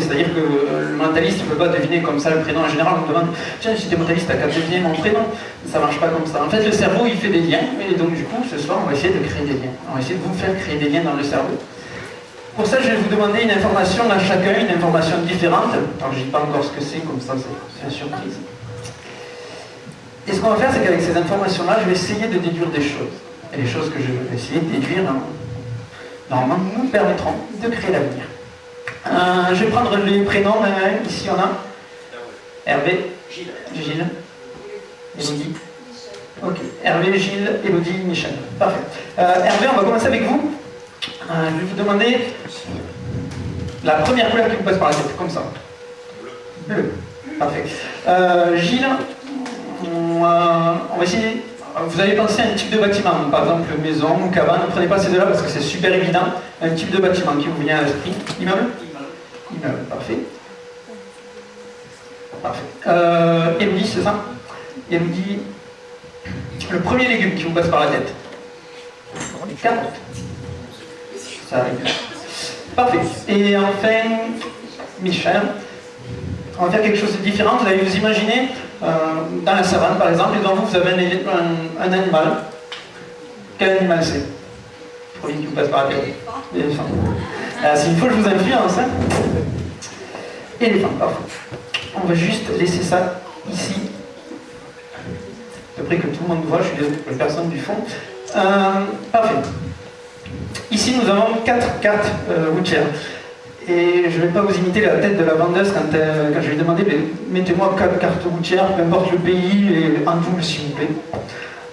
C'est-à-dire que le mentaliste ne peut pas deviner comme ça le prénom. En général, on demande Tiens, si t'es mentaliste, t'as qu'à deviner mon prénom. Ça marche pas comme ça. En fait, le cerveau, il fait des liens. Et donc, du coup, ce soir, on va essayer de créer des liens. On va essayer de vous faire créer des liens dans le cerveau. Pour ça, je vais vous demander une information à chacun, une information différente. Je dis pas encore ce que c'est, comme ça, c'est une surprise. Et ce qu'on va faire, c'est qu'avec ces informations-là, je vais essayer de déduire des choses. Et les choses que je vais essayer de déduire, normalement, nous permettront de créer l'avenir. Euh, je vais prendre les prénoms. Euh, ici, on a Hervé, Gilles, Gilles, Elodie. Ok, Hervé, Gilles, Elodie, Michel. Parfait. Euh, Hervé, on va commencer avec vous. je vais vous demander la première couleur qui vous passe par la tête, comme ça. Bleu. Parfait. Gilles, on va essayer vous avez pensé à un type de bâtiment, par exemple maison cabane, ne prenez pas ces deux-là parce que c'est super évident. Un type de bâtiment qui vous vient à l'esprit. Immeuble Immeuble, parfait. Parfait. Euh, Elodie, c'est ça? Elodie, le premier légume qui vous passe par la tête. Les. Ça arrive. Parfait. Et enfin, Michel, on va faire quelque chose de différent. Vous allez vous imaginer euh, dans la savane, par exemple, et devant vous, vous avez un, animal. Quel animal c'est? Premier qui vous passe par la tête. L'éléphant. Euh, c'est une fois que je vous influence. Hein Éléphant, parfait. On va juste laisser ça ici. Peu près que tout le monde voit, je suis désolé pour les personnes du fond. Euh, parfait. Ici, nous avons quatre cartes euh, et je ne vais pas vous imiter la tête de la vendeuse quand, je lui ai demandé mettez-moi quatre cartes routières, peu importe le pays, et en double s'il vous plaît.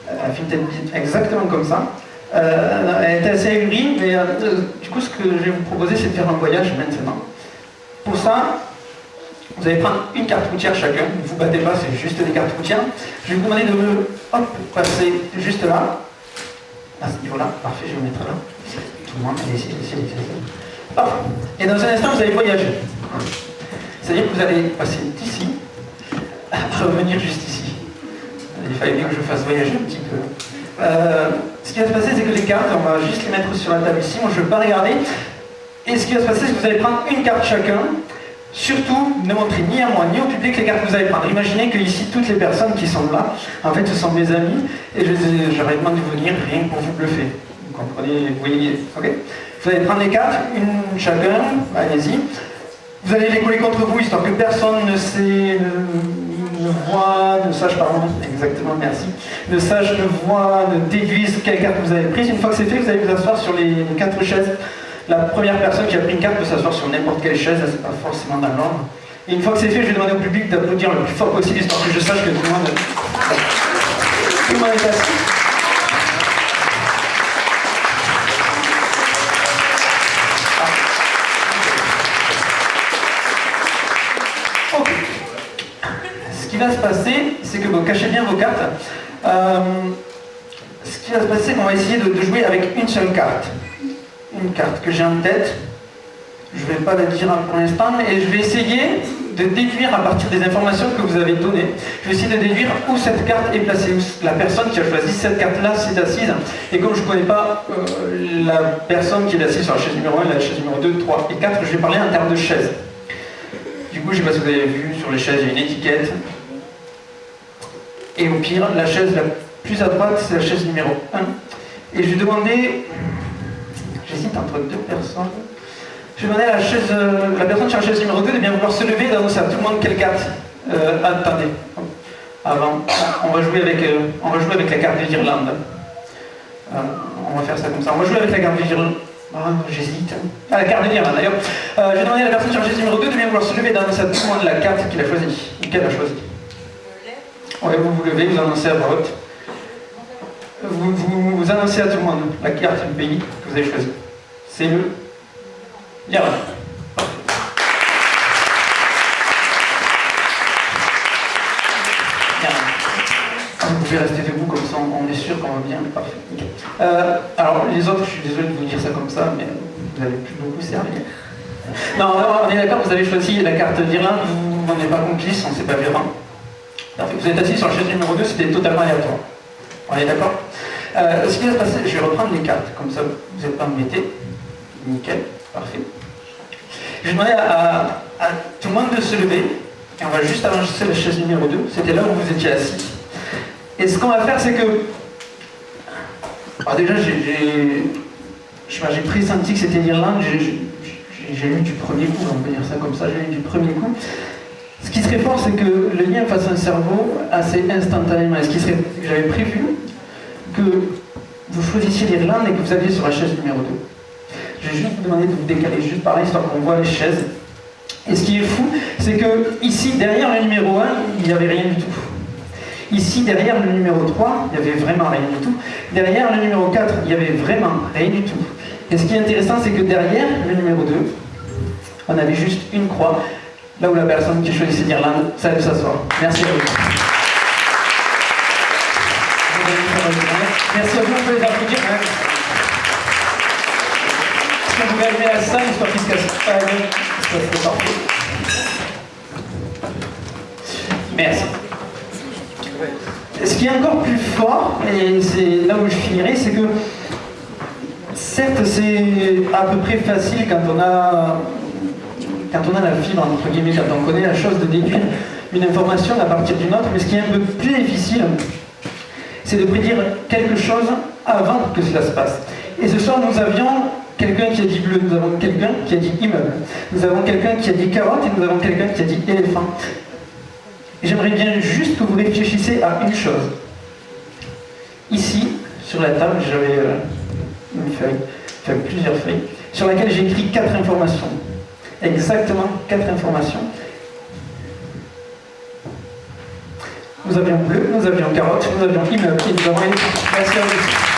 Elle exactement comme ça. Euh, elle était assez ahurie, mais euh, du coup ce que je vais vous proposer c'est de faire un voyage maintenant. Pour ça, vous allez prendre une carte routière chacun, ne vous battez pas, c'est juste des cartes routières. Je vais vous demander de me hop, passer juste là, à ce niveau-là, parfait, je vais me mettre là. Tout le monde, allez, allez, allez, allez. Et dans un instant, vous allez voyager. C'est-à-dire que vous allez passer d'ici à revenir juste ici. Il fallait bien que je fasse voyager un petit peu. Euh, ce qui va se passer, c'est que les cartes, on va juste les mettre sur la table ici. Moi, je ne veux pas regarder. Et ce qui va se passer, c'est que vous allez prendre une carte chacun. Surtout, ne montrez ni à moi ni au public les cartes que vous allez prendre. Imaginez que ici, toutes les personnes qui sont là, en fait, ce sont mes amis. Et je leur demandé de venir rien pour vous bluffer. Vous comprenez? Vous voyez Ok? Vous allez prendre les cartes, une chacun, allez-y. Vous allez les coller contre vous, histoire que personne ne sait, ne, voit, ne sache, pardon, exactement, merci, ne sache, ne voit, ne déduise quelle carte vous avez prise? Une fois que c'est fait, vous allez vous asseoir sur les, quatre chaises. La première personne qui a pris une carte peut s'asseoir sur n'importe quelle chaise, c'est pas forcément dans l'ordre. Et une fois que c'est fait, je vais demander au public d'applaudir le plus fort possible, histoire que je sache que tout le monde, tout le monde est assis. Se passer, c'est que, vous cachez bien vos cartes, euh, ce qui va se passer, qu'on va essayer de, jouer avec une seule carte. Une carte que j'ai en tête, je ne vais pas la dire pour l'instant, et je vais essayer de déduire à partir des informations que vous avez données, je vais essayer de déduire où cette carte est placée, où la personne qui a choisi cette carte-là s'est assise. Et comme je ne connais pas euh, la personne qui est assise sur la chaise numéro 1, la chaise numéro 2, 3 et 4, je vais parler en termes de chaise. Du coup, je ne sais pas si vous avez vu, sur les chaises, il y a une étiquette, et au pire, la chaise la plus à droite, c'est la chaise numéro 1. Et je vais demander, j'hésite entre deux personnes, je demander à la, chaise, euh, personne sur la chaise numéro 2 de bien vouloir se lever et d'annoncer à tout le monde quelle carte. Euh, attendez, avant, on va jouer avec, euh, on va jouer avec la carte de l'Irlande. Euh, on va faire ça comme ça. On va jouer avec la carte de l'Irlande. Ah, j'hésite. Ah, la carte de l'Irlande d'ailleurs. je vais demander à la personne sur la chaise numéro 2 de bien vouloir se lever et d'annoncer à tout le monde la carte qu'il a choisie, qu'elle a choisie. Vous vous levez, vous annoncez à vote. Vous, vous, annoncez à tout le monde la carte du pays que vous avez choisi. C'est le l'Iran. Vous pouvez rester debout comme ça, on est sûr qu'on va bien. Parfait. Euh, alors, les autres, je suis désolé de vous dire ça comme ça, mais vous n'allez plus beaucoup servir. Non, on est d'accord, vous avez choisi la carte d'Irlande, vous n'en êtes pas complice, on ne s'est pas vu vous êtes assis sur la chaise numéro 2, c'était totalement aléatoire. On est d'accord? Euh, Ce qui va se passer, je vais reprendre les cartes, comme ça vous n'êtes pas embêtés. Nickel, parfait. Je demandais à, à tout le monde de se lever, et on va juste avancer la chaise numéro 2, c'était là où vous étiez assis. Et ce qu'on va faire, c'est que... Alors déjà, j'ai j'ai pressenti que c'était l'Irlande, j'ai lu du premier coup, on peut dire ça comme ça, j'ai lu du premier coup. Ce qui serait fort, c'est que le lien fasse un cerveau assez instantanément. Ce qui serait, j'avais prévu que vous choisissiez l'Irlande et que vous alliez sur la chaise numéro 2. Je vais juste vous demander de vous décaler juste par là, histoire qu'on voit les chaises. Et ce qui est fou, c'est que ici, derrière le numéro 1, il n'y avait rien du tout. Ici, derrière le numéro 3, il n'y avait vraiment rien du tout. Derrière le numéro 4, il n'y avait vraiment rien du tout. Et ce qui est intéressant, c'est que derrière le numéro 2, on avait juste une croix, là où la personne qui choisissait l'Irlande savait s'asseoir. Merci à vous. Merci à vous, on peut les applaudir. Que vous pouvez allumer la salle, histoire qu'il se casse pas la Ça serait parfait. Merci. Ce qui est encore plus fort, et c'est là où je finirai, c'est que certes c'est à peu près facile quand on a quand on a la fibre, entre guillemets, quand on connaît la chose de déduire une information à partir d'une autre, mais ce qui est un peu plus difficile, c'est de prédire quelque chose avant que cela se passe. Et ce soir, nous avions quelqu'un qui a dit bleu, nous avons quelqu'un qui a dit immeuble, nous avons quelqu'un qui a dit carotte et nous avons quelqu'un qui a dit éléphant. J'aimerais bien juste que vous réfléchissiez à une chose. Ici, sur la table, j'avais euh, une feuille, plusieurs feuilles, sur laquelle j'ai écrit quatre informations. Exactement quatre informations. Nous avions bleu, nous avions carotte, nous avions immeuble et nous avons vous.